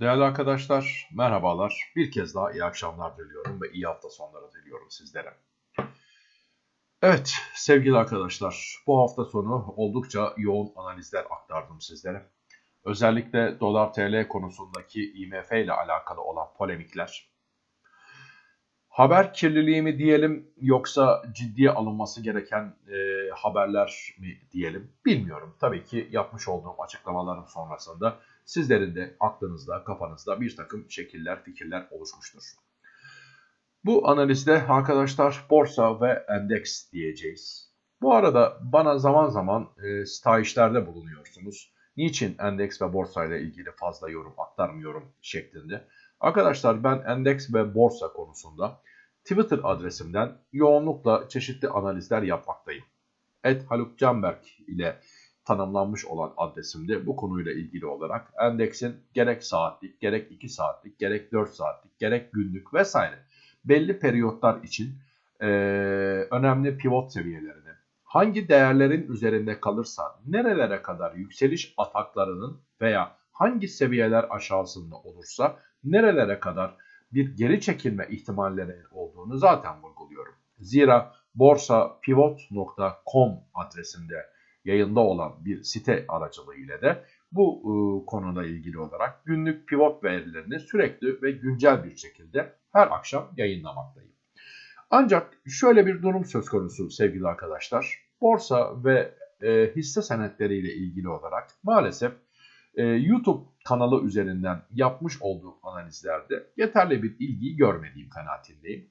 Değerli arkadaşlar, merhabalar. Bir kez daha iyi akşamlar diliyorum ve iyi hafta sonları diliyorum sizlere. Evet sevgili arkadaşlar, bu hafta sonu oldukça yoğun analizler aktardım sizlere. Özellikle dolar TL konusundaki IMF ile alakalı olan polemikler. Haber kirliliği mi diyelim yoksa ciddiye alınması gereken e, haberler mi diyelim bilmiyorum. Tabii ki yapmış olduğum açıklamaların sonrasında sizlerin de aklınızda, kafanızda bir takım şekiller, fikirler oluşmuştur. Bu analizde arkadaşlar borsa ve endeks diyeceğiz. Bu arada bana zaman zaman e, stajyerlerde bulunuyorsunuz. Niçin endeks ve borsa ile ilgili fazla yorum aktarmıyorum şeklinde. Arkadaşlar ben endeks ve borsa konusunda Twitter adresimden yoğunlukla çeşitli analizler yapmaktayım. Et Haluk Canberk ile tanımlanmış olan adresimde bu konuyla ilgili olarak endeksin gerek saatlik, gerek 2 saatlik, gerek 4 saatlik, gerek günlük vesaire belli periyotlar için e, önemli pivot seviyelerini, hangi değerlerin üzerinde kalırsa nerelere kadar yükseliş ataklarının veya hangi seviyeler aşağısında olursa nerelere kadar bir geri çekilme ihtimalleri olduğunu zaten vurguluyorum. Zira borsapivot.com adresinde yayında olan bir site aracılığıyla da bu e, konuda ilgili olarak günlük pivot verilerini sürekli ve güncel bir şekilde her akşam yayınlamaktayım. Ancak şöyle bir durum söz konusu sevgili arkadaşlar. Borsa ve e, hisse senetleriyle ilgili olarak maalesef e, YouTube kanalı üzerinden yapmış olduğum analizlerde yeterli bir ilgiyi görmediğim kanaatindeyim.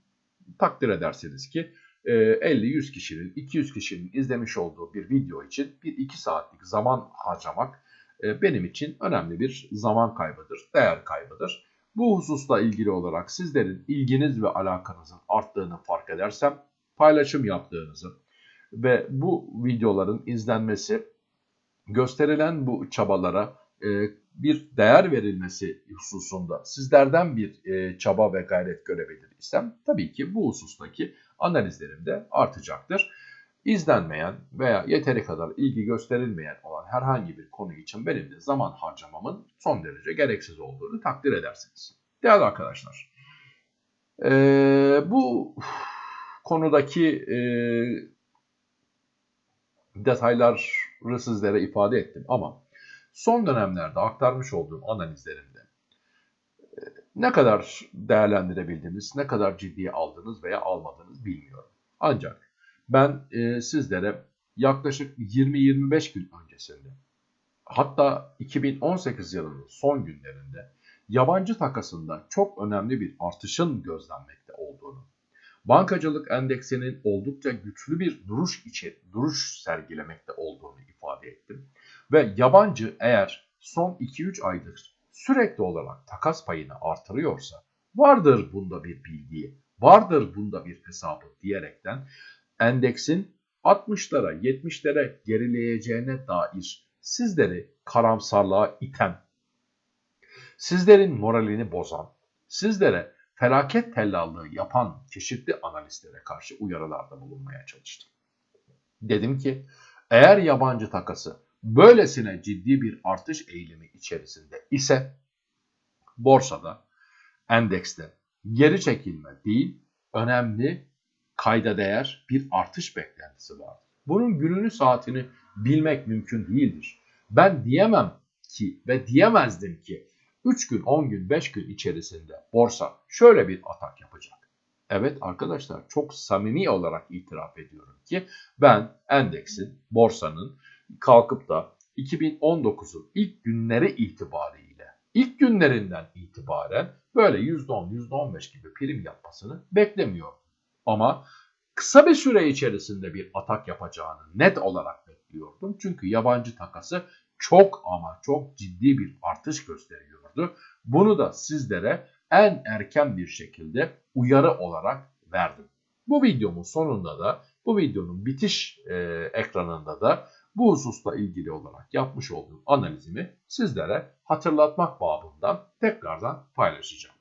Takdir ederseniz ki 50-100 e, kişinin, 200 kişinin izlemiş olduğu bir video için 1-2 saatlik zaman harcamak e, benim için önemli bir zaman kaybıdır, değer kaybıdır. Bu hususla ilgili olarak sizlerin ilginiz ve alakanızın arttığını fark edersem paylaşım yaptığınızı ve bu videoların izlenmesi gösterilen bu çabalara e, bir değer verilmesi hususunda sizlerden bir e, çaba ve gayret görebilir isem tabii ki bu husustaki analizlerim de artacaktır. İzlenmeyen veya yeteri kadar ilgi gösterilmeyen olan herhangi bir konu için benim de zaman harcamamın son derece gereksiz olduğunu takdir edersiniz. Değerli arkadaşlar, e, bu konudaki e, detayları sizlere ifade ettim ama son dönemlerde aktarmış olduğum analizlerimde ne kadar değerlendirebildiniz, ne kadar ciddiye aldınız veya almadınız bilmiyorum. Ancak ben e, sizlere yaklaşık 20-25 gün öncesinde hatta 2018 yılının son günlerinde yabancı takasında çok önemli bir artışın gözlenmekte olduğunu, bankacılık endeksinin oldukça güçlü bir duruş içi duruş sergilemekte olduğunu ifade ettim. Ve yabancı eğer son 2-3 aydır sürekli olarak takas payını artırıyorsa vardır bunda bir bilgi, vardır bunda bir hesabı diyerekten endeksin 60'lara 70'lere gerileyeceğine dair sizleri karamsarlığa iten, sizlerin moralini bozan, sizlere felaket tellallığı yapan çeşitli analistlere karşı uyarılarda bulunmaya çalıştım. Dedim ki eğer yabancı takası böylesine ciddi bir artış eğilimi içerisinde ise borsada, endekste geri çekilme değil, önemli kayda değer bir artış beklentisi var. Bunun gününü saatini bilmek mümkün değildir. Ben diyemem ki ve diyemezdim ki 3 gün, 10 gün, 5 gün içerisinde borsa şöyle bir atak yapacak. Evet arkadaşlar çok samimi olarak itiraf ediyorum ki ben endeksin, borsanın kalkıp da 2019'un ilk günleri itibariyle, ilk günlerinden itibaren böyle %10, %15 gibi prim yapmasını beklemiyorum. Ama kısa bir süre içerisinde bir atak yapacağını net olarak bekliyordum. Çünkü yabancı takası çok ama çok ciddi bir artış gösteriyordu. Bunu da sizlere en erken bir şekilde uyarı olarak verdim. Bu videomun sonunda da bu videonun bitiş e, ekranında da bu hususla ilgili olarak yapmış olduğum analizimi sizlere hatırlatmak babından tekrardan paylaşacağım.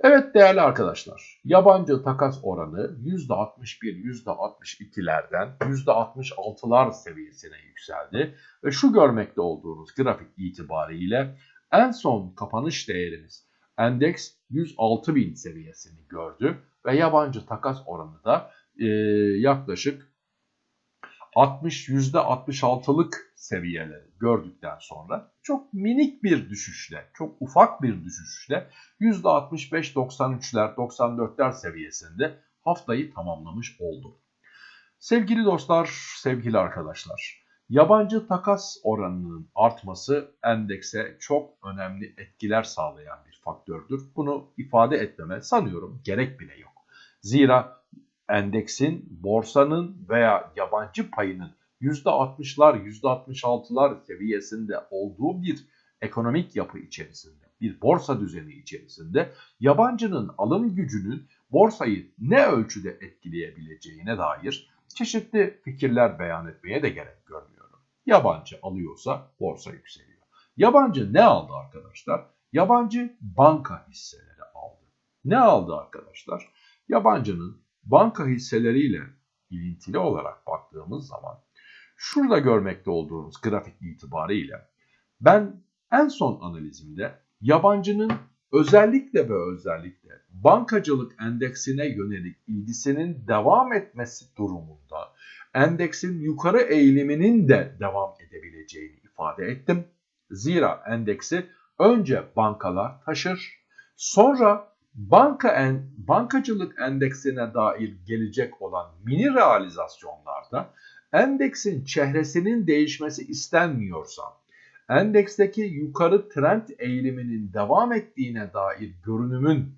Evet değerli arkadaşlar, yabancı takas oranı %61, %62'lerden %66'lar seviyesine yükseldi ve şu görmekte olduğunuz grafik itibariyle En son kapanış değerimiz endeks 106 bin seviyesini gördü ve yabancı takas oranı da e, yaklaşık 60 %66'lık seviyeleri gördükten sonra çok minik bir düşüşle, çok ufak bir düşüşle %65-93'ler, 94'ler seviyesinde haftayı tamamlamış oldu. Sevgili dostlar, sevgili arkadaşlar, yabancı takas oranının artması endekse çok önemli etkiler sağlayan bir faktördür. Bunu ifade etmeme sanıyorum gerek bile yok. Zira endeksin, borsanın veya yabancı payının %60'lar, %66'lar seviyesinde olduğu bir ekonomik yapı içerisinde, bir borsa düzeni içerisinde yabancının alım gücünün borsayı ne ölçüde etkileyebileceğine dair çeşitli fikirler beyan etmeye de gerek görmüyorum. Yabancı alıyorsa borsa yükseliyor. Yabancı ne aldı arkadaşlar? Yabancı banka hisseleri aldı. Ne aldı arkadaşlar? Yabancının banka hisseleriyle ilintili olarak baktığımız zaman şurada görmekte olduğunuz grafik itibariyle ben en son analizimde yabancının özellikle ve özellikle bankacılık endeksine yönelik ilgisinin devam etmesi durumunda endeksin yukarı eğiliminin de devam edebileceğini ifade ettim. Zira endeksi önce bankalar taşır, sonra banka en, bankacılık endeksine dair gelecek olan mini realizasyonlarda endeksin çehresinin değişmesi istenmiyorsa, endeksteki yukarı trend eğiliminin devam ettiğine dair görünümün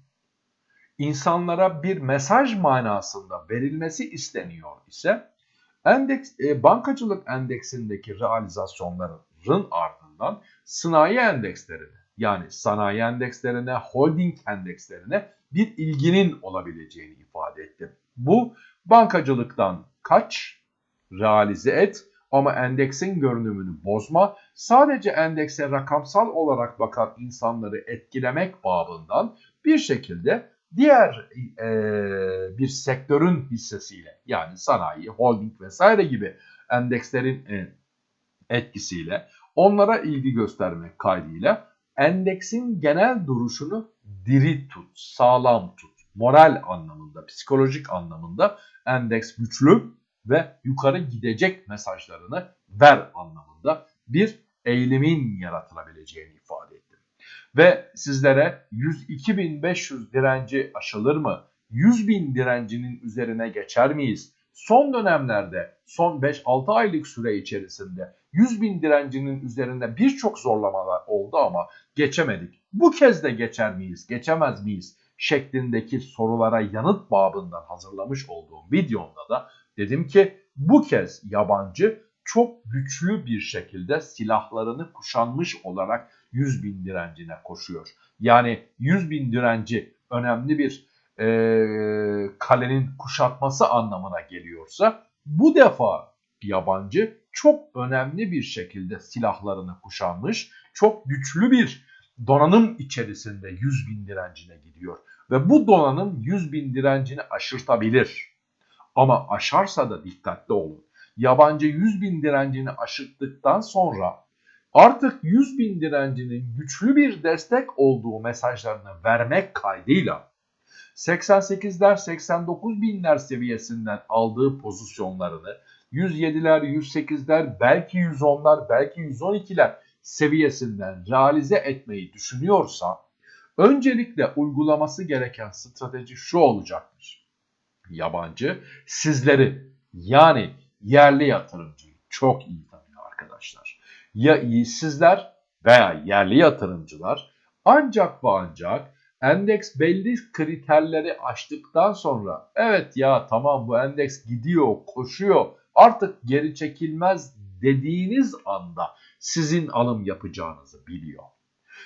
insanlara bir mesaj manasında verilmesi isteniyor ise endeks e, bankacılık endeksindeki realizasyonların ardından sanayi endekslerine yani sanayi endekslerine, holding endekslerine bir ilginin olabileceğini ifade etti. Bu bankacılıktan kaç, realize et. Ama endeksin görünümünü bozma, sadece endekse rakamsal olarak bakan insanları etkilemek babından bir şekilde diğer e, bir sektörün hissesiyle yani sanayi, holding vesaire gibi endekslerin e, etkisiyle onlara ilgi göstermek kaydıyla endeksin genel duruşunu diri tut, sağlam tut, moral anlamında, psikolojik anlamında endeks güçlü ve yukarı gidecek mesajlarını ver anlamında bir eğilimin yaratılabileceğini ifade ettim. Ve sizlere 102.500 direnci aşılır mı? 100.000 direncinin üzerine geçer miyiz? Son dönemlerde son 5-6 aylık süre içerisinde 100 bin direncinin üzerinde birçok zorlamalar oldu ama geçemedik. Bu kez de geçer miyiz, geçemez miyiz şeklindeki sorulara yanıt babından hazırlamış olduğum videomda da dedim ki bu kez yabancı çok güçlü bir şekilde silahlarını kuşanmış olarak 100 bin direncine koşuyor. Yani 100 bin direnci önemli bir e, kalenin kuşatması anlamına geliyorsa bu defa yabancı çok önemli bir şekilde silahlarını kuşanmış, çok güçlü bir donanım içerisinde 100 bin direncine gidiyor. Ve bu donanım 100 bin direncini aşırtabilir. Ama aşarsa da dikkatli olun. Yabancı 100 bin direncini aşırttıktan sonra artık 100 bin direncinin güçlü bir destek olduğu mesajlarını vermek kaydıyla 88'ler 89 binler seviyesinden aldığı pozisyonlarını 107'ler 108'ler belki 110'lar belki 112'ler seviyesinden realize etmeyi düşünüyorsa öncelikle uygulaması gereken strateji şu olacaktır. Yabancı sizleri yani yerli yatırımcıyı çok iyi tanıyor arkadaşlar. Ya sizler veya yerli yatırımcılar ancak ve ancak endeks belli kriterleri aştıktan sonra evet ya tamam bu endeks gidiyor, koşuyor artık geri çekilmez dediğiniz anda sizin alım yapacağınızı biliyor.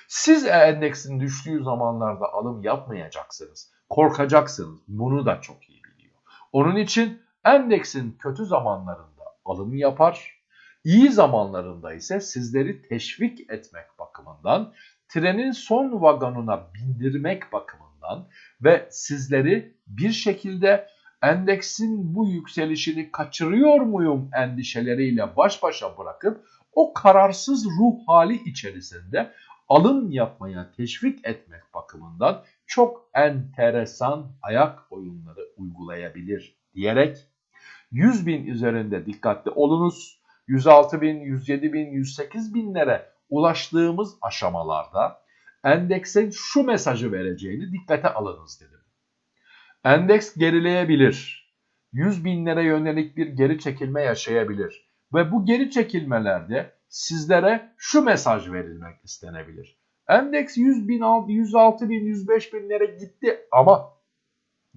Siz endeksin düştüğü zamanlarda alım yapmayacaksınız. Korkacaksınız. Bunu da çok iyi biliyor. Onun için endeksin kötü zamanlarında alım yapar. İyi zamanlarında ise sizleri teşvik etmek bakımından trenin son vagonuna bindirmek bakımından ve sizleri bir şekilde endeksin bu yükselişini kaçırıyor muyum endişeleriyle baş başa bırakıp o kararsız ruh hali içerisinde alım yapmaya teşvik etmek bakımından çok enteresan ayak oyunları uygulayabilir diyerek 100 bin üzerinde dikkatli olunuz. 106 bin, 107 bin, 108 binlere ulaştığımız aşamalarda endeksin şu mesajı vereceğini dikkate alınız dedim. Endeks gerileyebilir. 100 binlere yönelik bir geri çekilme yaşayabilir. Ve bu geri çekilmelerde sizlere şu mesaj verilmek istenebilir. Endeks 100 bin, 106 bin, 105 binlere gitti ama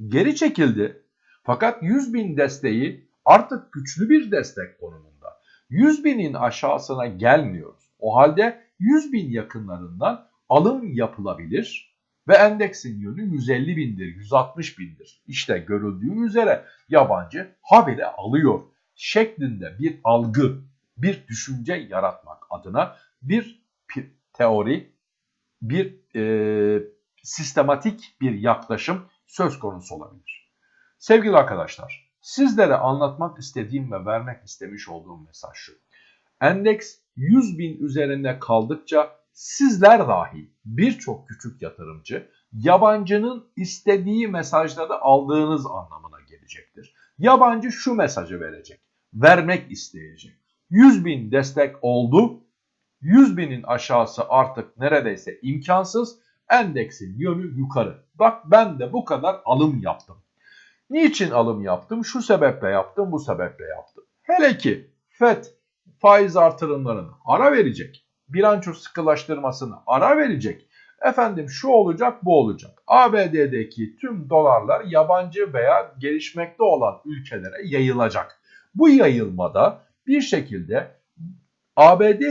geri çekildi. Fakat 100 bin desteği artık güçlü bir destek konumunda. 100 binin aşağısına gelmiyoruz. O halde 100 bin yakınlarından alım yapılabilir ve endeksin yönü 150 bindir, 160 bindir. İşte görüldüğü üzere yabancı habire alıyor şeklinde bir algı, bir düşünce yaratmak adına bir teori, bir e, sistematik bir yaklaşım söz konusu olabilir. Sevgili arkadaşlar, sizlere anlatmak istediğim ve vermek istemiş olduğum mesaj şu. Endeks 100 bin üzerinde kaldıkça sizler dahi birçok küçük yatırımcı yabancının istediği mesajları aldığınız anlamına gelecektir. Yabancı şu mesajı verecek, vermek isteyecek. 100 bin destek oldu, 100 binin aşağısı artık neredeyse imkansız, endeksin yönü yukarı. Bak ben de bu kadar alım yaptım. Niçin alım yaptım? Şu sebeple yaptım, bu sebeple yaptım. Hele ki FED faiz artırımlarını ara verecek bilanço sıkılaştırmasını ara verecek. Efendim şu olacak bu olacak. ABD'deki tüm dolarlar yabancı veya gelişmekte olan ülkelere yayılacak. Bu yayılmada bir şekilde ABD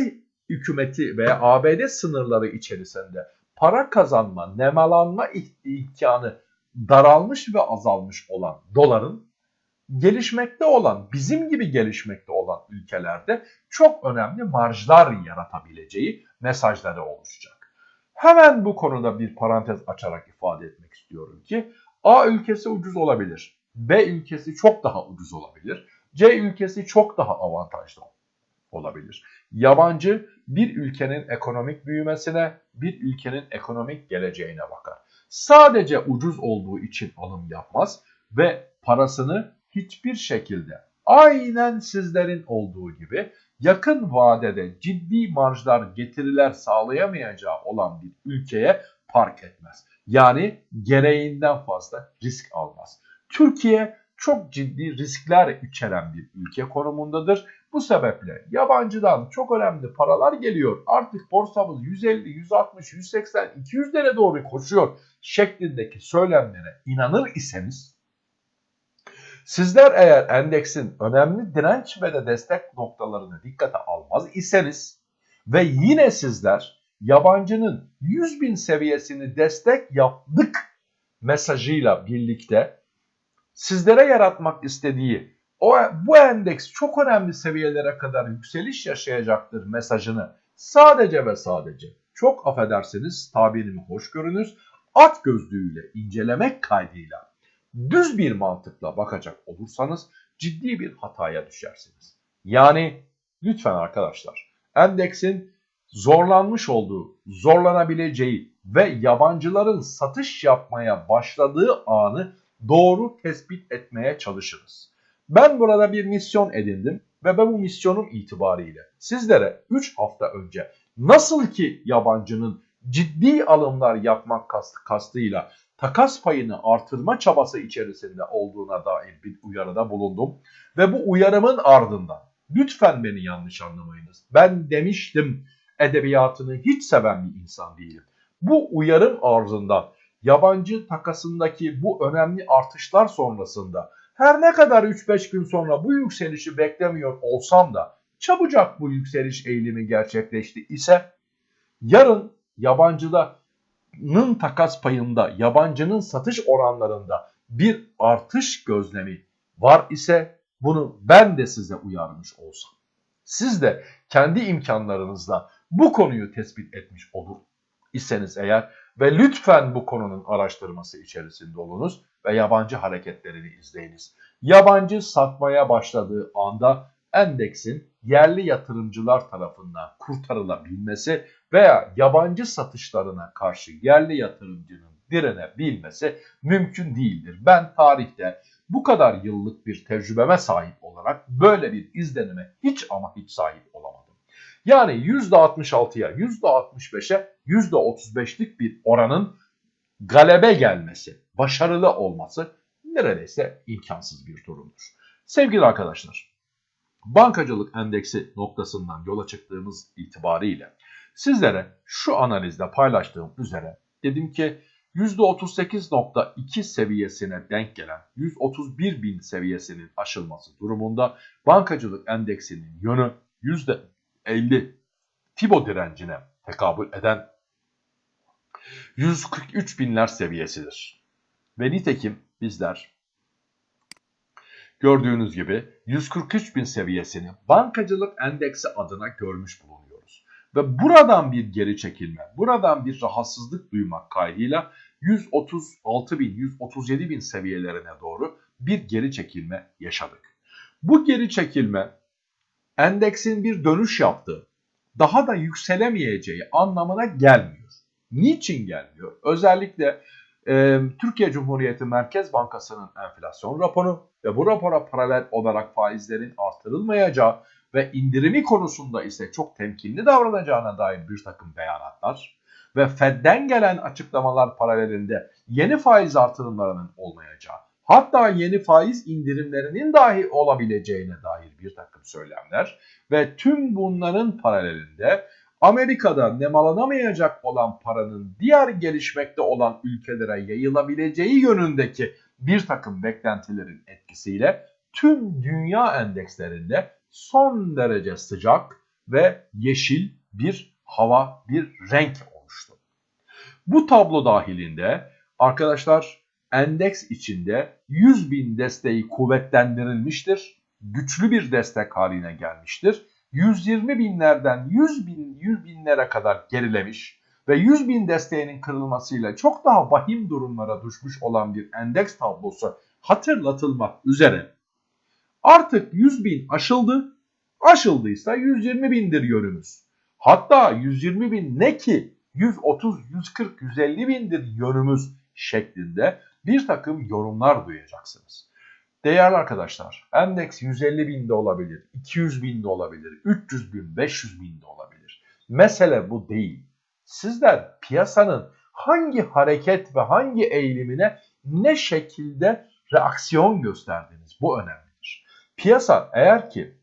hükümeti veya ABD sınırları içerisinde para kazanma, nemalanma imkanı daralmış ve azalmış olan doların gelişmekte olan, bizim gibi gelişmekte olan ülkelerde çok önemli marjlar yaratabileceği mesajları oluşacak. Hemen bu konuda bir parantez açarak ifade etmek istiyorum ki A ülkesi ucuz olabilir. B ülkesi çok daha ucuz olabilir. C ülkesi çok daha avantajlı olabilir. Yabancı bir ülkenin ekonomik büyümesine, bir ülkenin ekonomik geleceğine bakar. Sadece ucuz olduğu için alım yapmaz ve parasını hiçbir şekilde aynen sizlerin olduğu gibi yakın vadede ciddi marjlar getiriler sağlayamayacağı olan bir ülkeye park etmez. Yani gereğinden fazla risk almaz. Türkiye çok ciddi riskler içeren bir ülke konumundadır. Bu sebeple yabancıdan çok önemli paralar geliyor. Artık borsamız 150, 160, 180, 200'lere doğru koşuyor şeklindeki söylemlere inanır iseniz Sizler eğer endeksin önemli direnç ve de destek noktalarını dikkate almaz iseniz ve yine sizler yabancının 100 bin seviyesini destek yaptık mesajıyla birlikte sizlere yaratmak istediği o bu endeks çok önemli seviyelere kadar yükseliş yaşayacaktır mesajını sadece ve sadece çok affedersiniz tabirimi hoş görünüz at gözlüğüyle incelemek kaydıyla düz bir mantıkla bakacak olursanız ciddi bir hataya düşersiniz. Yani lütfen arkadaşlar endeksin zorlanmış olduğu, zorlanabileceği ve yabancıların satış yapmaya başladığı anı doğru tespit etmeye çalışırız. Ben burada bir misyon edindim ve ben bu misyonum itibariyle sizlere 3 hafta önce nasıl ki yabancının ciddi alımlar yapmak kastı, kastıyla takas payını artırma çabası içerisinde olduğuna dair bir uyarıda bulundum. Ve bu uyarımın ardından lütfen beni yanlış anlamayınız. Ben demiştim edebiyatını hiç seven bir insan değilim. Bu uyarım ardından yabancı takasındaki bu önemli artışlar sonrasında her ne kadar 3-5 gün sonra bu yükselişi beklemiyor olsam da çabucak bu yükseliş eğilimi gerçekleşti ise yarın yabancının takas payında, yabancının satış oranlarında bir artış gözlemi var ise bunu ben de size uyarmış olsam. Siz de kendi imkanlarınızla bu konuyu tespit etmiş olur iseniz eğer ve lütfen bu konunun araştırması içerisinde olunuz ve yabancı hareketlerini izleyiniz. Yabancı satmaya başladığı anda endeksin yerli yatırımcılar tarafından kurtarılabilmesi veya yabancı satışlarına karşı yerli yatırımcının direnebilmesi mümkün değildir. Ben tarihte bu kadar yıllık bir tecrübeme sahip olarak böyle bir izlenime hiç ama hiç sahip olamadım. Yani %66'ya, %65'e, %35'lik bir oranın galebe gelmesi, başarılı olması neredeyse imkansız bir durumdur. Sevgili arkadaşlar, bankacılık endeksi noktasından yola çıktığımız itibariyle sizlere şu analizde paylaştığım üzere dedim ki %38.2 seviyesine denk gelen 131 bin seviyesinin aşılması durumunda bankacılık endeksinin yönü %50 Tibo direncine tekabül eden 143 binler seviyesidir. Ve nitekim bizler gördüğünüz gibi 143 bin seviyesini bankacılık endeksi adına görmüş bulunuyoruz. Ve buradan bir geri çekilme, buradan bir rahatsızlık duymak kaydıyla 136 bin, 137 bin seviyelerine doğru bir geri çekilme yaşadık. Bu geri çekilme endeksin bir dönüş yaptığı, daha da yükselemeyeceği anlamına gelmiyor. Niçin gelmiyor? Özellikle e, Türkiye Cumhuriyeti Merkez Bankası'nın enflasyon raporu ve bu rapora paralel olarak faizlerin artırılmayacağı ve indirimi konusunda ise çok temkinli davranacağına dair bir takım beyanatlar ve Fed'den gelen açıklamalar paralelinde yeni faiz artırımlarının olmayacağı, hatta yeni faiz indirimlerinin dahi olabileceğine dair bir takım söylemler ve tüm bunların paralelinde Amerika'da nemalanamayacak olan paranın diğer gelişmekte olan ülkelere yayılabileceği yönündeki bir takım beklentilerin etkisiyle tüm dünya endekslerinde son derece sıcak ve yeşil bir hava, bir renk oluştu. Bu tablo dahilinde arkadaşlar endeks içinde 100 bin desteği kuvvetlendirilmiştir. Güçlü bir destek haline gelmiştir 120 binlerden 100 bin 100 binlere kadar gerilemiş ve 100 bin desteğinin kırılmasıyla çok daha vahim durumlara düşmüş olan bir endeks tablosu hatırlatılmak üzere artık 100 bin aşıldı. Aşıldıysa 120 bindir yönümüz. Hatta 120 bin ne ki 130, 140, 150 bindir yönümüz şeklinde bir takım yorumlar duyacaksınız. Değerli arkadaşlar, endeks 150 binde olabilir, 200 binde olabilir, 300 bin, 500 binde olabilir. Mesele bu değil. Sizler piyasanın hangi hareket ve hangi eğilimine ne şekilde reaksiyon gösterdiniz bu önemlidir. Piyasa eğer ki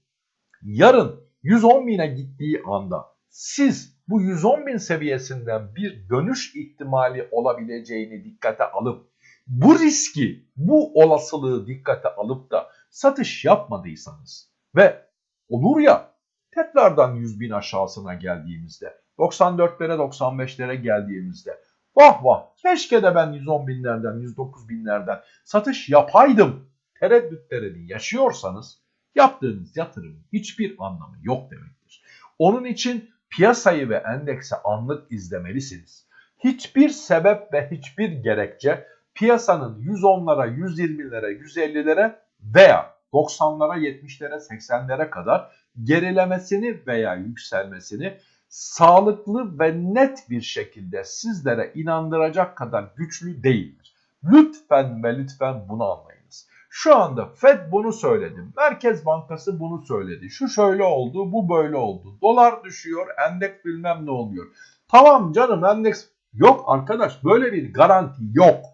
yarın 110 bine gittiği anda siz bu 110 bin seviyesinden bir dönüş ihtimali olabileceğini dikkate alıp bu riski, bu olasılığı dikkate alıp da satış yapmadıysanız ve olur ya tekrardan 100 bin aşağısına geldiğimizde 94'lere 95'lere geldiğimizde vah vah keşke de ben 110 binlerden 109 binlerden satış yapaydım tereddütlerini yaşıyorsanız yaptığınız yatırımın hiçbir anlamı yok demektir. Onun için piyasayı ve endekse anlık izlemelisiniz. Hiçbir sebep ve hiçbir gerekçe piyasanın 110'lara, 120'lere, 150'lere veya 90'lara, 70'lere, 80'lere kadar gerilemesini veya yükselmesini sağlıklı ve net bir şekilde sizlere inandıracak kadar güçlü değildir. Lütfen ve lütfen bunu anlayınız. Şu anda Fed bunu söyledi. Merkez Bankası bunu söyledi. Şu şöyle oldu, bu böyle oldu. Dolar düşüyor, endeks bilmem ne oluyor. Tamam canım endeks yok arkadaş böyle bir garanti yok.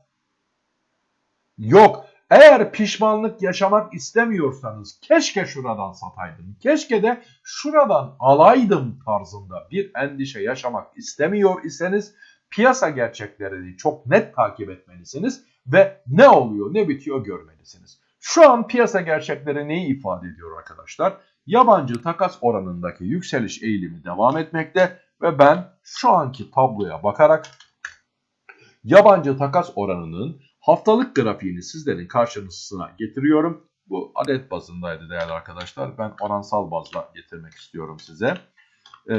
Yok. Eğer pişmanlık yaşamak istemiyorsanız keşke şuradan sataydım, keşke de şuradan alaydım tarzında bir endişe yaşamak istemiyor iseniz piyasa gerçeklerini çok net takip etmelisiniz ve ne oluyor ne bitiyor görmelisiniz. Şu an piyasa gerçekleri neyi ifade ediyor arkadaşlar? Yabancı takas oranındaki yükseliş eğilimi devam etmekte ve ben şu anki tabloya bakarak yabancı takas oranının Haftalık grafiğini sizlerin karşınızına getiriyorum. Bu adet bazındaydı değerli arkadaşlar. Ben oransal bazla getirmek istiyorum size. Ee,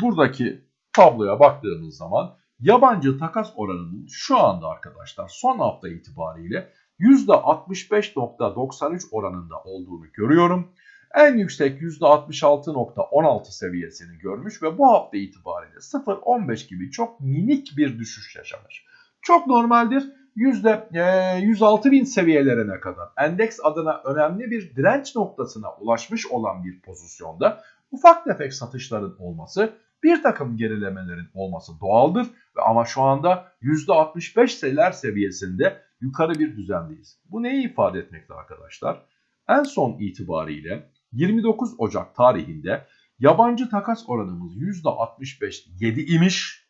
buradaki tabloya baktığımız zaman yabancı takas oranının şu anda arkadaşlar son hafta itibariyle %65.93 oranında olduğunu görüyorum. en yüksek %66.16 seviyesini görmüş ve bu hafta itibariyle 0.15 gibi çok minik bir düşüş yaşamış. Çok normaldir. %106 bin seviyelerine kadar endeks adına önemli bir direnç noktasına ulaşmış olan bir pozisyonda ufak tefek satışların olması bir takım gerilemelerin olması doğaldır ama şu anda %65'ler seviyesinde yukarı bir düzendeyiz. Bu neyi ifade etmekte arkadaşlar? En son itibariyle 29 Ocak tarihinde yabancı takas oranımız %65 imiş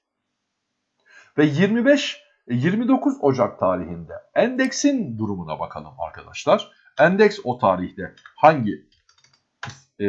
ve 25 29 Ocak tarihinde endeksin durumuna bakalım arkadaşlar. Endeks o tarihte hangi e,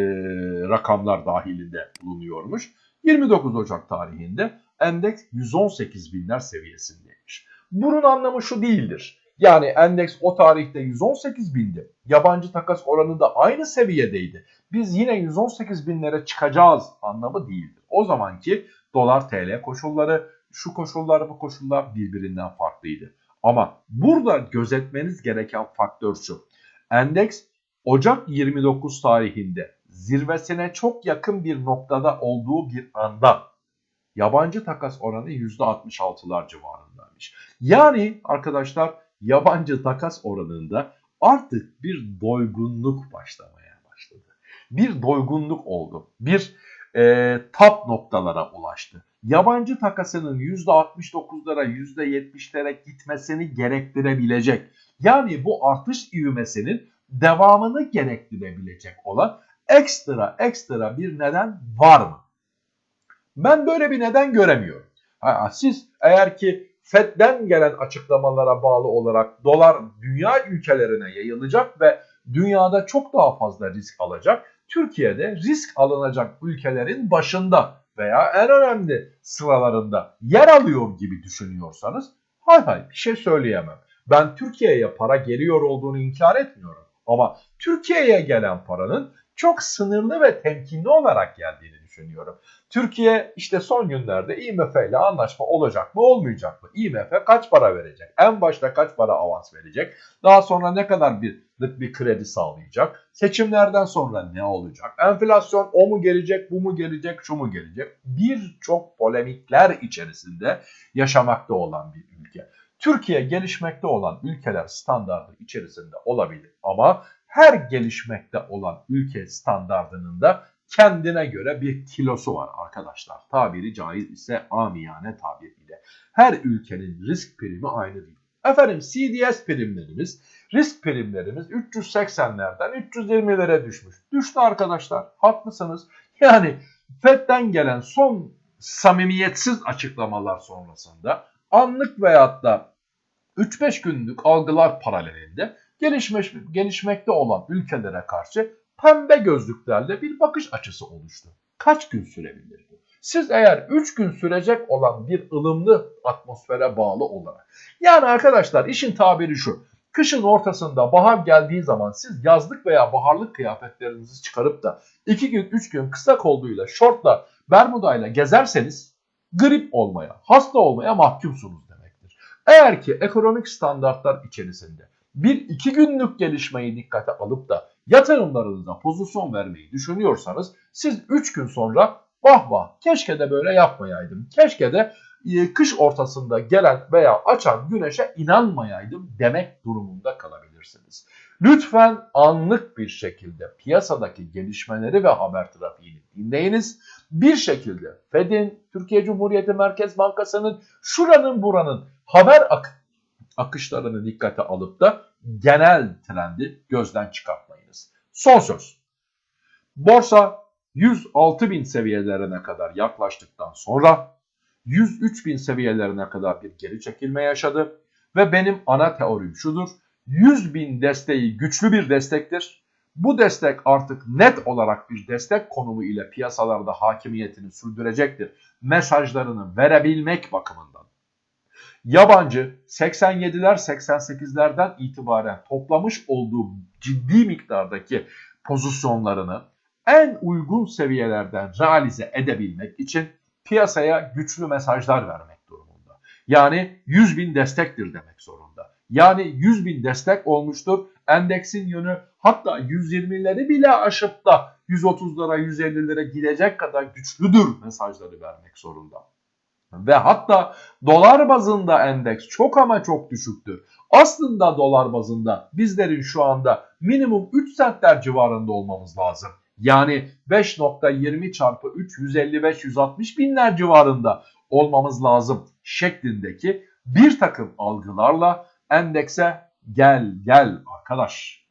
rakamlar dahilinde bulunuyormuş? 29 Ocak tarihinde endeks 118 binler seviyesindeymiş. Bunun anlamı şu değildir. Yani endeks o tarihte 118 bindi. Yabancı takas oranı da aynı seviyedeydi. Biz yine 118 binlere çıkacağız anlamı değildir. O zamanki dolar TL koşulları, şu koşullar bu koşullar birbirinden farklıydı. Ama burada gözetmeniz gereken faktör şu. Endeks Ocak 29 tarihinde zirvesine çok yakın bir noktada olduğu bir anda yabancı takas oranı %66'lar civarındaymış. Yani arkadaşlar yabancı takas oranında artık bir doygunluk başlamaya başladı. Bir doygunluk oldu. Bir e, tap noktalara ulaştı. Yabancı takasının %69'lara %70'lere gitmesini gerektirebilecek. Yani bu artış ivmesinin devamını gerektirebilecek olan ekstra ekstra bir neden var mı? Ben böyle bir neden göremiyorum. Ha, siz eğer ki FED'den gelen açıklamalara bağlı olarak dolar dünya ülkelerine yayılacak ve dünyada çok daha fazla risk alacak. Türkiye'de risk alınacak ülkelerin başında veya en önemli sıralarında yer alıyor gibi düşünüyorsanız hay hay bir şey söyleyemem. Ben Türkiye'ye para geliyor olduğunu inkar etmiyorum. Ama Türkiye'ye gelen paranın çok sınırlı ve temkinli olarak geldiğini düşünüyorum. Türkiye işte son günlerde IMF ile anlaşma olacak mı olmayacak mı? IMF kaç para verecek? En başta kaç para avans verecek? Daha sonra ne kadar bir bir kredi sağlayacak? Seçimlerden sonra ne olacak? Enflasyon o mu gelecek, bu mu gelecek, şu mu gelecek? Birçok polemikler içerisinde yaşamakta olan bir ülke. Türkiye gelişmekte olan ülkeler standardı içerisinde olabilir ama her gelişmekte olan ülke standardının da kendine göre bir kilosu var arkadaşlar. Tabiri caiz ise amiyane tabiriyle. Her ülkenin risk primi aynı değil. Efendim CDS primlerimiz, risk primlerimiz 380'lerden 320'lere düşmüş. Düştü arkadaşlar. Haklısınız. Yani FED'den gelen son samimiyetsiz açıklamalar sonrasında anlık veyahut da 3-5 günlük algılar paralelinde gelişmiş, gelişmekte olan ülkelere karşı pembe gözlüklerle bir bakış açısı oluştu. Kaç gün sürebilir bu? Siz eğer 3 gün sürecek olan bir ılımlı atmosfere bağlı olarak. Yani arkadaşlar işin tabiri şu. Kışın ortasında bahar geldiği zaman siz yazlık veya baharlık kıyafetlerinizi çıkarıp da 2 gün 3 gün kısa kolluyla, şortla, bermudayla gezerseniz grip olmaya, hasta olmaya mahkumsunuz demektir. Eğer ki ekonomik standartlar içerisinde bir iki günlük gelişmeyi dikkate alıp da yatırımlarınıza pozisyon vermeyi düşünüyorsanız siz 3 gün sonra vah vah keşke de böyle yapmayaydım. Keşke de e, kış ortasında gelen veya açan güneşe inanmayaydım demek durumunda kalabilirsiniz. Lütfen anlık bir şekilde piyasadaki gelişmeleri ve haber trafiğini dinleyiniz. Bir şekilde Fed'in, Türkiye Cumhuriyeti Merkez Bankası'nın, şuranın buranın haber ak akışlarını dikkate alıp da genel trendi gözden çıkartmayınız. Son söz. Borsa 106 bin seviyelerine kadar yaklaştıktan sonra 103 bin seviyelerine kadar bir geri çekilme yaşadı. Ve benim ana teorim şudur. 100 bin desteği güçlü bir destektir. Bu destek artık net olarak bir destek konumu ile piyasalarda hakimiyetini sürdürecektir. Mesajlarını verebilmek bakımından. Yabancı 87'ler 88'lerden itibaren toplamış olduğu ciddi miktardaki pozisyonlarını en uygun seviyelerden realize edebilmek için piyasaya güçlü mesajlar vermek durumunda. Yani 100 bin destektir demek zorunda. Yani 100 bin destek olmuştur. Endeksin yönü hatta 120'leri bile aşıp da 130'lara 150'lere gidecek kadar güçlüdür mesajları vermek zorunda. Ve hatta dolar bazında endeks çok ama çok düşüktür. Aslında dolar bazında bizlerin şu anda minimum 3 centler civarında olmamız lazım. Yani 5.20 çarpı 3 155-160 binler civarında olmamız lazım şeklindeki bir takım algılarla endekse gel gel arkadaş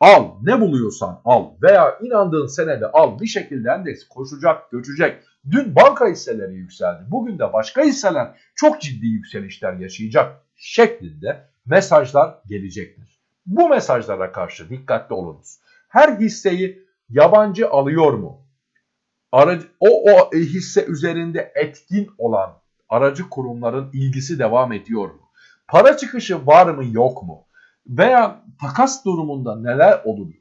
al ne buluyorsan al veya inandığın senede al bir şekilde endeks koşacak göçecek. Dün banka hisseleri yükseldi bugün de başka hisseler çok ciddi yükselişler yaşayacak şeklinde mesajlar gelecektir. Bu mesajlara karşı dikkatli olunuz. Her hisseyi yabancı alıyor mu? Aracı, o, o hisse üzerinde etkin olan aracı kurumların ilgisi devam ediyor mu? Para çıkışı var mı yok mu? Veya takas durumunda neler oluyor?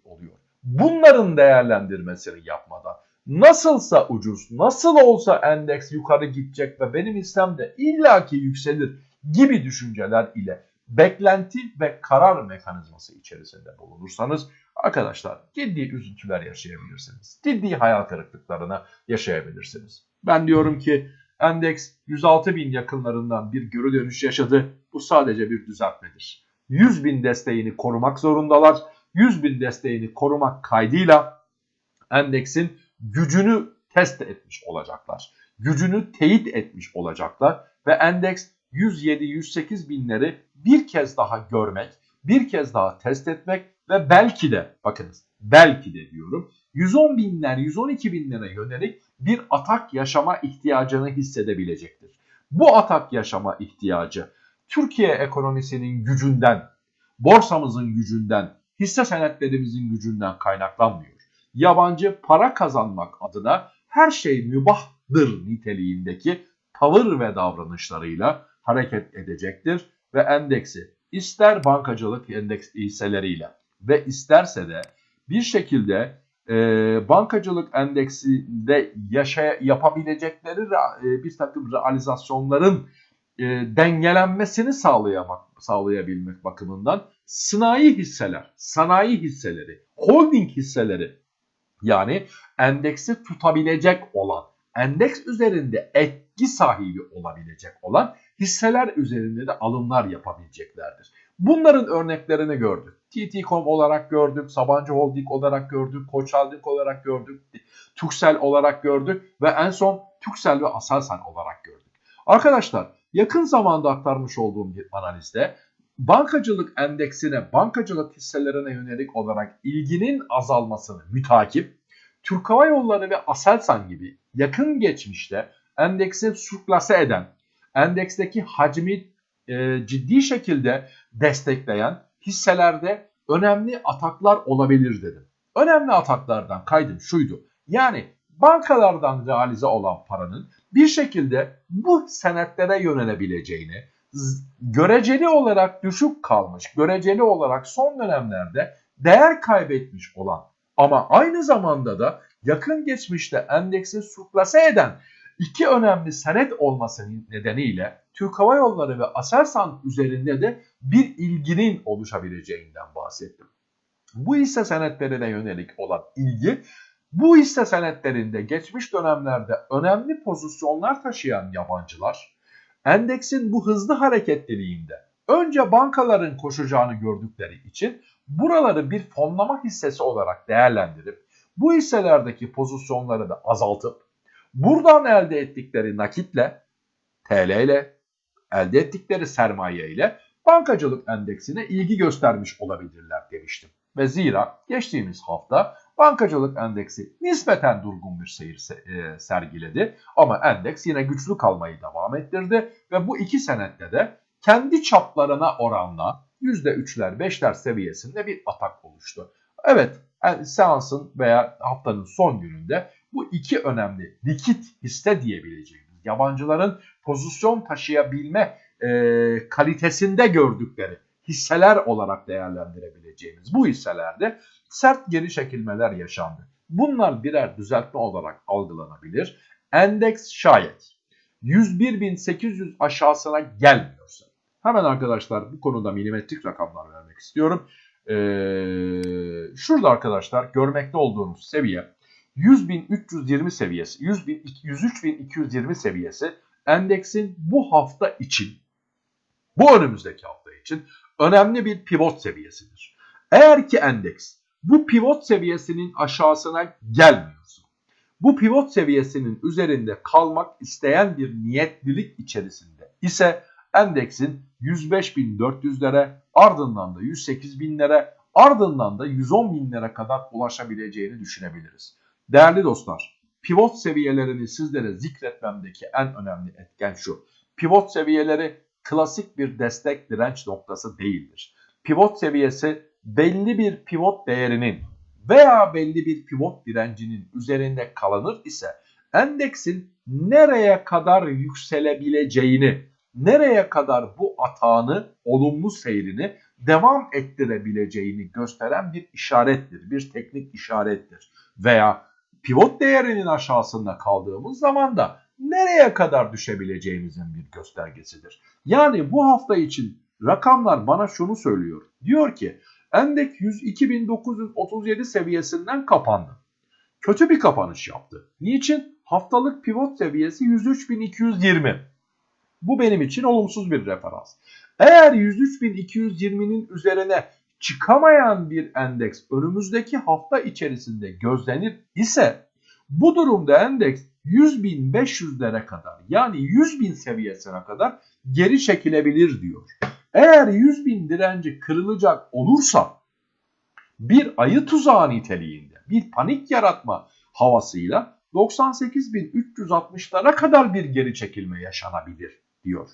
Bunların değerlendirmesini yapmadan nasılsa ucuz, nasıl olsa endeks yukarı gidecek ve benim hissem de illaki yükselir gibi düşünceler ile beklenti ve karar mekanizması içerisinde bulunursanız arkadaşlar ciddi üzüntüler yaşayabilirsiniz. Ciddi hayal kırıklıklarına yaşayabilirsiniz. Ben diyorum ki endeks 106 bin yakınlarından bir geri dönüş yaşadı. Bu sadece bir düzeltmedir. 100 bin desteğini korumak zorundalar. 100 bin desteğini korumak kaydıyla endeksin gücünü test etmiş olacaklar. Gücünü teyit etmiş olacaklar ve endeks 107-108 binleri bir kez daha görmek, bir kez daha test etmek ve belki de bakınız belki de diyorum 110 binler 112 binlere yönelik bir atak yaşama ihtiyacını hissedebilecektir. Bu atak yaşama ihtiyacı Türkiye ekonomisinin gücünden, borsamızın gücünden, hisse senetlerimizin gücünden kaynaklanmıyor. Yabancı para kazanmak adına her şey mübahtır niteliğindeki tavır ve davranışlarıyla hareket edecektir ve endeksi ister bankacılık endeks hisseleriyle ve isterse de bir şekilde e, bankacılık endeksinde yaşaya, yapabilecekleri e, bir takım realizasyonların e, dengelenmesini sağlayamak, sağlayabilmek bakımından sanayi hisseler, sanayi hisseleri, holding hisseleri yani endeksi tutabilecek olan, endeks üzerinde etki sahibi olabilecek olan hisseler üzerinde de alımlar yapabileceklerdir. Bunların örneklerini gördük. TT.com olarak gördük, Sabancı Holding olarak gördük, Koç Holding olarak gördük, Türksel olarak gördük ve en son Türksel ve Aselsan olarak gördük. Arkadaşlar yakın zamanda aktarmış olduğum bir analizde bankacılık endeksine, bankacılık hisselerine yönelik olarak ilginin azalmasını mütakip, Türk Hava Yolları ve Aselsan gibi yakın geçmişte endeksi sürklase eden, endeksteki hacmi e, ciddi şekilde destekleyen hisselerde önemli ataklar olabilir dedim. Önemli ataklardan kaydım şuydu. Yani bankalardan realize olan paranın bir şekilde bu senetlere yönelebileceğini, göreceli olarak düşük kalmış, göreceli olarak son dönemlerde değer kaybetmiş olan ama aynı zamanda da yakın geçmişte endeksi surplase eden iki önemli senet olması nedeniyle Türk Hava Yolları ve Aselsan üzerinde de bir ilginin oluşabileceğinden bahsettim. Bu hisse senetlerine yönelik olan ilgi bu hisse senetlerinde geçmiş dönemlerde önemli pozisyonlar taşıyan yabancılar endeksin bu hızlı hareketliliğinde önce bankaların koşacağını gördükleri için buraları bir fonlama hissesi olarak değerlendirip bu hisselerdeki pozisyonları da azaltıp buradan elde ettikleri nakitle TL ile elde ettikleri sermaye ile bankacılık endeksine ilgi göstermiş olabilirler demiştim. Ve zira geçtiğimiz hafta bankacılık endeksi nispeten durgun bir seyir e, sergiledi. Ama endeks yine güçlü kalmayı devam ettirdi ve bu iki senette de kendi çaplarına oranla %3'ler 5'ler seviyesinde bir atak oluştu. Evet seansın veya haftanın son gününde bu iki önemli likit hisse diyebileceğimiz yabancıların pozisyon taşıyabilme e, kalitesinde gördükleri hisseler olarak değerlendirebileceğimiz bu hisselerde sert geri çekilmeler yaşandı. Bunlar birer düzeltme olarak algılanabilir. Endeks şayet 101.800 aşağısına gelmiyorsa Hemen arkadaşlar bu konuda milimetrik rakamlar vermek istiyorum. Ee, şurada arkadaşlar görmekte olduğunuz seviye 100.320 seviyesi, 100 103.220 seviyesi endeksin bu hafta için, bu önümüzdeki hafta için önemli bir pivot seviyesidir. Eğer ki endeks bu pivot seviyesinin aşağısına gelmiyorsa, bu pivot seviyesinin üzerinde kalmak isteyen bir niyetlilik içerisinde ise endeksin 105.400'lere ardından da 108.000'lere ardından da 110.000'lere kadar ulaşabileceğini düşünebiliriz. Değerli dostlar, pivot seviyelerini sizlere zikretmemdeki en önemli etken şu. Pivot seviyeleri klasik bir destek direnç noktası değildir. Pivot seviyesi belli bir pivot değerinin veya belli bir pivot direncinin üzerinde kalınır ise endeksin nereye kadar yükselebileceğini, nereye kadar bu atağını, olumlu seyrini devam ettirebileceğini gösteren bir işarettir, bir teknik işarettir. Veya pivot değerinin aşağısında kaldığımız zaman da nereye kadar düşebileceğimizin bir göstergesidir. Yani bu hafta için rakamlar bana şunu söylüyor. Diyor ki endek 102.937 seviyesinden kapandı. Kötü bir kapanış yaptı. Niçin? Haftalık pivot seviyesi 103.220. Bu benim için olumsuz bir referans. Eğer 103.220'nin üzerine çıkamayan bir endeks önümüzdeki hafta içerisinde gözlenir ise bu durumda endeks 100.500'lere kadar yani 100.000 seviyesine kadar geri çekilebilir diyor. Eğer 100.000 direnci kırılacak olursa bir ayı tuzağı niteliğinde bir panik yaratma havasıyla 98.360'lara kadar bir geri çekilme yaşanabilir diyor.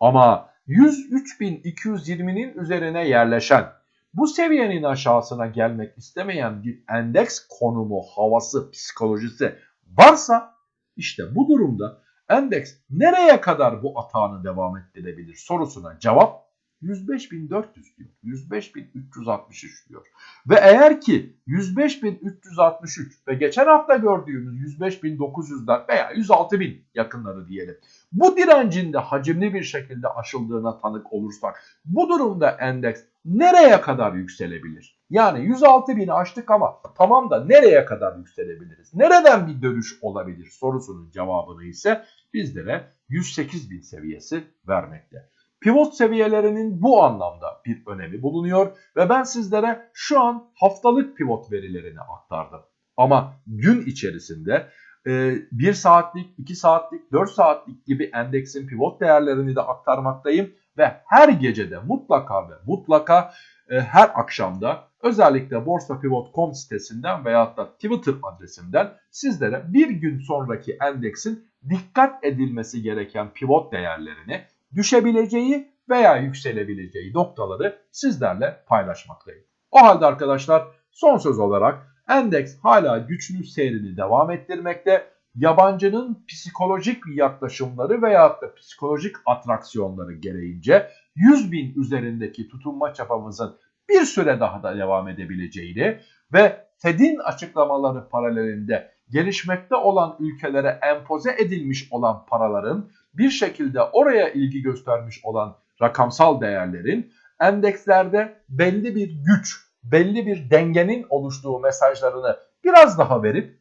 Ama 103.220'nin üzerine yerleşen bu seviyenin aşağısına gelmek istemeyen bir endeks konumu, havası, psikolojisi varsa işte bu durumda endeks nereye kadar bu atağını devam ettirebilir sorusuna cevap 105.400 diyor. 105.363 diyor. Ve eğer ki 105.363 ve geçen hafta gördüğümüz 105.900'ler veya 106.000 yakınları diyelim. Bu direncin de hacimli bir şekilde aşıldığına tanık olursak bu durumda endeks nereye kadar yükselebilir? Yani 106.000'i aştık ama tamam da nereye kadar yükselebiliriz? Nereden bir dönüş olabilir sorusunun cevabını ise bizlere 108.000 seviyesi vermekte. Pivot seviyelerinin bu anlamda bir önemi bulunuyor ve ben sizlere şu an haftalık pivot verilerini aktardım. Ama gün içerisinde 1 saatlik, 2 saatlik, 4 saatlik gibi endeksin pivot değerlerini de aktarmaktayım ve her gecede mutlaka ve mutlaka e, her akşamda özellikle borsapivot.com sitesinden veyahut da Twitter adresimden sizlere bir gün sonraki endeksin dikkat edilmesi gereken pivot değerlerini düşebileceği veya yükselebileceği noktaları sizlerle paylaşmaktayım. O halde arkadaşlar son söz olarak endeks hala güçlü seyrini devam ettirmekte. Yabancının psikolojik yaklaşımları veya da psikolojik atraksiyonları gereğince 100 bin üzerindeki tutunma çapamızın bir süre daha da devam edebileceğini ve Fed'in açıklamaları paralelinde gelişmekte olan ülkelere empoze edilmiş olan paraların bir şekilde oraya ilgi göstermiş olan rakamsal değerlerin endekslerde belli bir güç, belli bir dengenin oluştuğu mesajlarını biraz daha verip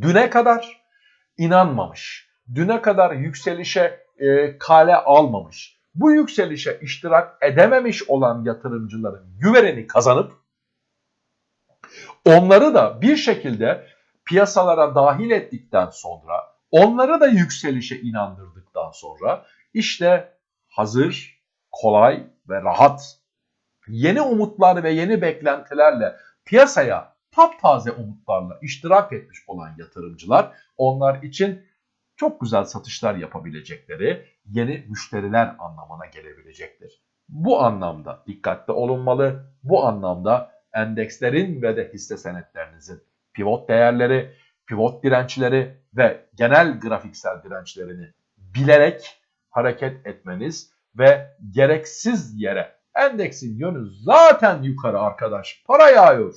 düne kadar inanmamış, düne kadar yükselişe e, kale almamış, bu yükselişe iştirak edememiş olan yatırımcıların güvenini kazanıp onları da bir şekilde piyasalara dahil ettikten sonra onları da yükselişe inandırdıktan sonra işte hazır, kolay ve rahat yeni umutlar ve yeni beklentilerle piyasaya taptaze umutlarla iştirak etmiş olan yatırımcılar onlar için çok güzel satışlar yapabilecekleri yeni müşteriler anlamına gelebilecektir. Bu anlamda dikkatli olunmalı. Bu anlamda endekslerin ve de hisse senetlerinizin pivot değerleri, pivot dirençleri ve genel grafiksel dirençlerini bilerek hareket etmeniz ve gereksiz yere endeksin yönü zaten yukarı arkadaş para yağıyor.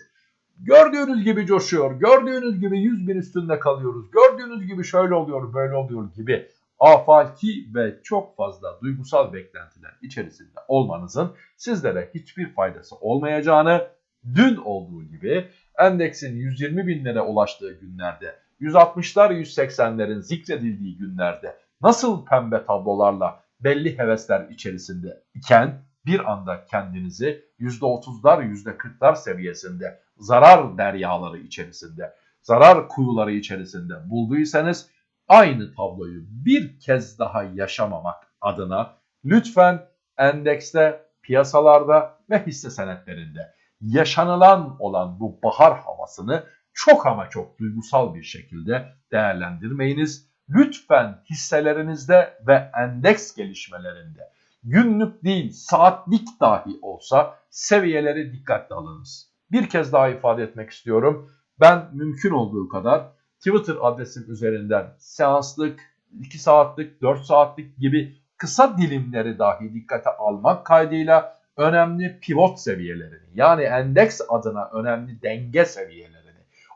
Gördüğünüz gibi coşuyor, gördüğünüz gibi 100 bin üstünde kalıyoruz, gördüğünüz gibi şöyle oluyor böyle oluyor gibi afaki ve çok fazla duygusal beklentiler içerisinde olmanızın sizlere hiçbir faydası olmayacağını, dün olduğu gibi endeksin 120 binlere ulaştığı günlerde, 160'lar 180'lerin zikredildiği günlerde nasıl pembe tablolarla belli hevesler içerisinde iken bir anda kendinizi %30'lar %40'lar seviyesinde zarar deryaları içerisinde, zarar kuyuları içerisinde bulduysanız aynı tabloyu bir kez daha yaşamamak adına lütfen endekste, piyasalarda ve hisse senetlerinde yaşanılan olan bu bahar havasını çok ama çok duygusal bir şekilde değerlendirmeyiniz. Lütfen hisselerinizde ve endeks gelişmelerinde günlük değil saatlik dahi olsa seviyeleri dikkatli alınız. Bir kez daha ifade etmek istiyorum. Ben mümkün olduğu kadar Twitter adresim üzerinden seanslık, 2 saatlik, 4 saatlik gibi kısa dilimleri dahi dikkate almak kaydıyla önemli pivot seviyelerini yani endeks adına önemli denge seviyelerini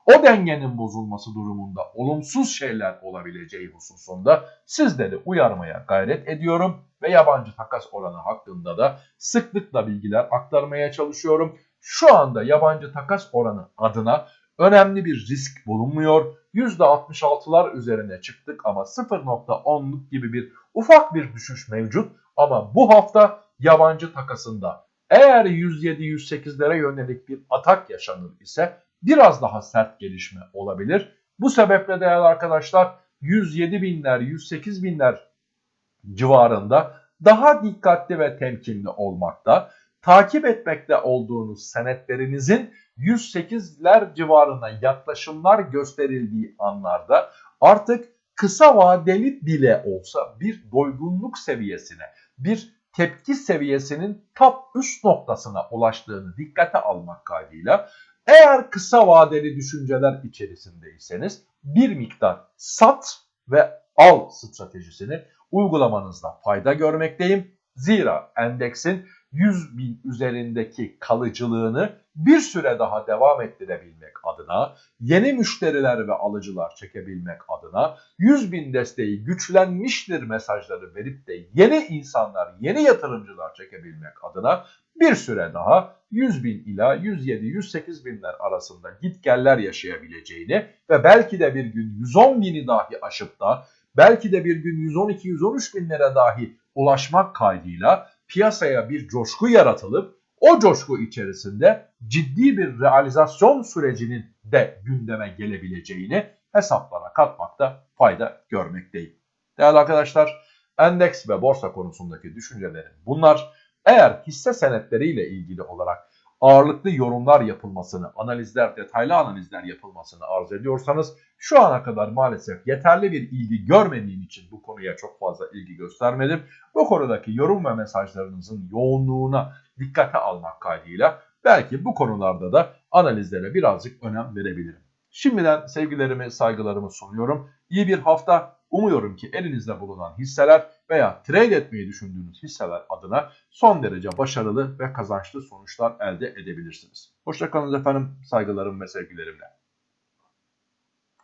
o dengenin bozulması durumunda olumsuz şeyler olabileceği hususunda sizleri uyarmaya gayret ediyorum ve yabancı takas oranı hakkında da sıklıkla bilgiler aktarmaya çalışıyorum. Şu anda yabancı takas oranı adına önemli bir risk bulunmuyor. %66'lar üzerine çıktık ama 0.10'luk gibi bir ufak bir düşüş mevcut. Ama bu hafta yabancı takasında eğer 107-108'lere yönelik bir atak yaşanır ise biraz daha sert gelişme olabilir. Bu sebeple değerli arkadaşlar 107 binler 108 binler civarında daha dikkatli ve temkinli olmakta. Takip etmekte olduğunuz senetlerinizin 108'ler civarına yaklaşımlar gösterildiği anlarda artık kısa vadeli bile olsa bir doygunluk seviyesine, bir tepki seviyesinin top üst noktasına ulaştığını dikkate almak kaydıyla eğer kısa vadeli düşünceler içerisindeyseniz bir miktar sat ve al stratejisini uygulamanızda fayda görmekteyim. Zira endeksin 100 bin üzerindeki kalıcılığını bir süre daha devam ettirebilmek adına, yeni müşteriler ve alıcılar çekebilmek adına 100 bin desteği güçlenmiştir mesajları verip de yeni insanlar, yeni yatırımcılar çekebilmek adına bir süre daha 100 bin ila 107-108 binler arasında gitgeller yaşayabileceğini ve belki de bir gün 110 bini dahi aşıp da belki de bir gün 112-113 binlere dahi ulaşmak kaydıyla piyasaya bir coşku yaratılıp o coşku içerisinde ciddi bir realizasyon sürecinin de gündeme gelebileceğini hesaplara katmakta fayda görmekteyim. Değerli arkadaşlar, endeks ve borsa konusundaki düşüncelerim bunlar. Eğer hisse senetleriyle ilgili olarak ağırlıklı yorumlar yapılmasını, analizler, detaylı analizler yapılmasını arz ediyorsanız şu ana kadar maalesef yeterli bir ilgi görmediğim için bu konuya çok fazla ilgi göstermedim. Bu konudaki yorum ve mesajlarınızın yoğunluğuna dikkate almak kaydıyla belki bu konularda da analizlere birazcık önem verebilirim. Şimdiden sevgilerimi, saygılarımı sunuyorum. İyi bir hafta. Umuyorum ki elinizde bulunan hisseler veya trade etmeyi düşündüğünüz hisseler adına son derece başarılı ve kazançlı sonuçlar elde edebilirsiniz. Hoşçakalın efendim. Saygılarım ve sevgilerimle.